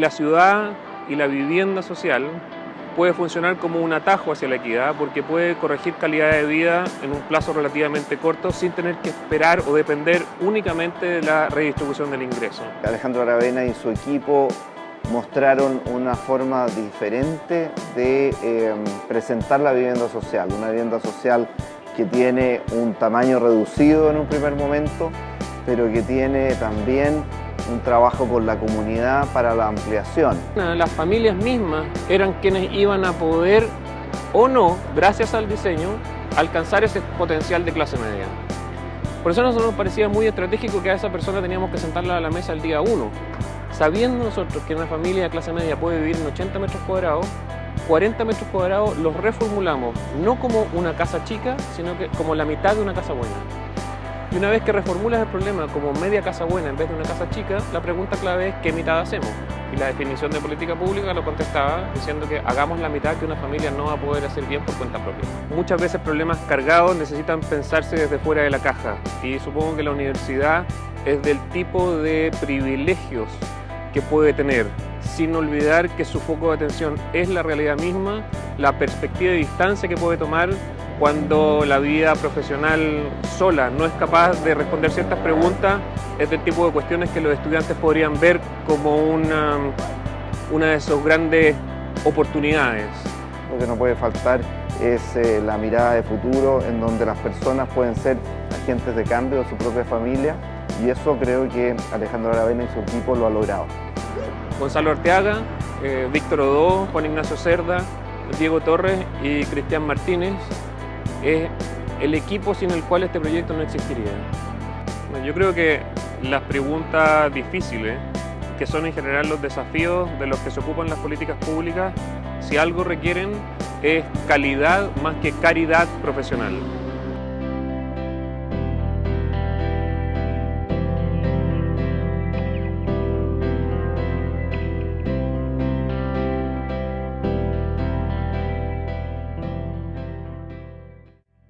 La ciudad y la vivienda social puede funcionar como un atajo hacia la equidad porque puede corregir calidad de vida en un plazo relativamente corto sin tener que esperar o depender únicamente de la redistribución del ingreso. Alejandro Aravena y su equipo mostraron una forma diferente de eh, presentar la vivienda social, una vivienda social que tiene un tamaño reducido en un primer momento, pero que tiene también un trabajo con la comunidad para la ampliación. Las familias mismas eran quienes iban a poder o no, gracias al diseño, alcanzar ese potencial de clase media. Por eso nosotros nos parecía muy estratégico que a esa persona teníamos que sentarla a la mesa el día 1. Sabiendo nosotros que una familia de clase media puede vivir en 80 metros cuadrados, 40 metros cuadrados los reformulamos no como una casa chica, sino que como la mitad de una casa buena. Y una vez que reformulas el problema como media casa buena en vez de una casa chica, la pregunta clave es ¿qué mitad hacemos? Y la definición de política pública lo contestaba diciendo que hagamos la mitad que una familia no va a poder hacer bien por cuenta propia. Muchas veces problemas cargados necesitan pensarse desde fuera de la caja y supongo que la universidad es del tipo de privilegios que puede tener sin olvidar que su foco de atención es la realidad misma, la perspectiva de distancia que puede tomar cuando la vida profesional sola no es capaz de responder ciertas preguntas, es del tipo de cuestiones que los estudiantes podrían ver como una, una de sus grandes oportunidades. Lo que no puede faltar es eh, la mirada de futuro en donde las personas pueden ser agentes de cambio de su propia familia y eso creo que Alejandro Aravena y su equipo lo ha logrado. Gonzalo Orteaga, eh, Víctor Odó, Juan Ignacio Cerda, Diego Torres y Cristian Martínez es el equipo sin el cual este proyecto no existiría. Yo creo que las preguntas difíciles, que son en general los desafíos de los que se ocupan las políticas públicas, si algo requieren es calidad más que caridad profesional.